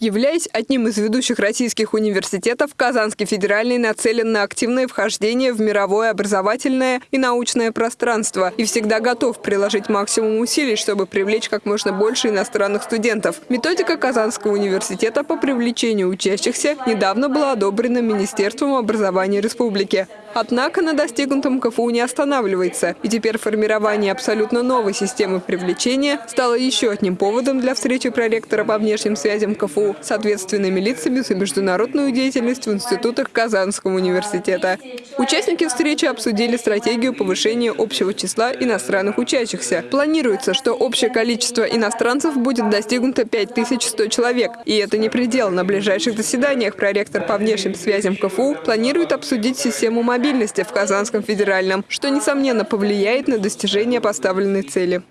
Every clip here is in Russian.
Являясь одним из ведущих российских университетов, Казанский федеральный нацелен на активное вхождение в мировое образовательное и научное пространство и всегда готов приложить максимум усилий, чтобы привлечь как можно больше иностранных студентов. Методика Казанского университета по привлечению учащихся недавно была одобрена Министерством образования республики. Однако на достигнутом КФУ не останавливается, и теперь формирование абсолютно новой системы привлечения стало еще одним поводом для встречи проректора по внешним связям КФУ с ответственными лицами за международную деятельность в институтах Казанского университета. Участники встречи обсудили стратегию повышения общего числа иностранных учащихся. Планируется, что общее количество иностранцев будет достигнуто 5100 человек. И это не предел. На ближайших заседаниях проректор по внешним связям КФУ планирует обсудить систему мобильности мобильности в Казанском федеральном, что, несомненно, повлияет на достижение поставленной цели.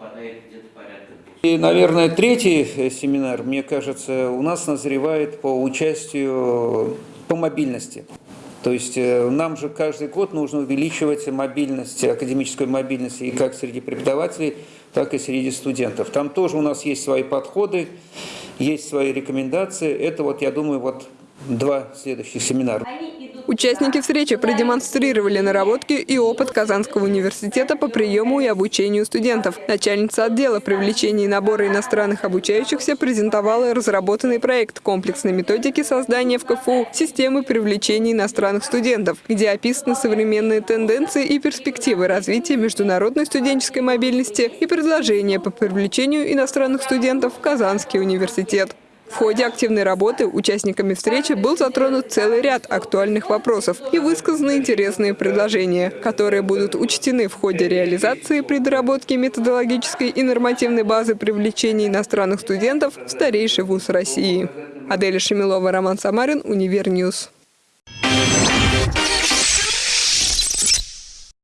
И, наверное, третий э, семинар, мне кажется, у нас назревает по участию по мобильности. То есть э, нам же каждый год нужно увеличивать мобильность, академическую мобильность и как среди преподавателей, так и среди студентов. Там тоже у нас есть свои подходы, есть свои рекомендации. Это вот, я думаю, вот два следующих семинара. Участники встречи продемонстрировали наработки и опыт Казанского университета по приему и обучению студентов. Начальница отдела привлечения и набора иностранных обучающихся презентовала разработанный проект комплексной методики создания в КФУ системы привлечения иностранных студентов, где описаны современные тенденции и перспективы развития международной студенческой мобильности и предложения по привлечению иностранных студентов в Казанский университет. В ходе активной работы участниками встречи был затронут целый ряд актуальных вопросов и высказаны интересные предложения, которые будут учтены в ходе реализации при доработке методологической и нормативной базы привлечения иностранных студентов в старейший вуз России. Адель Шамилова, Роман Самарин, UniverNews.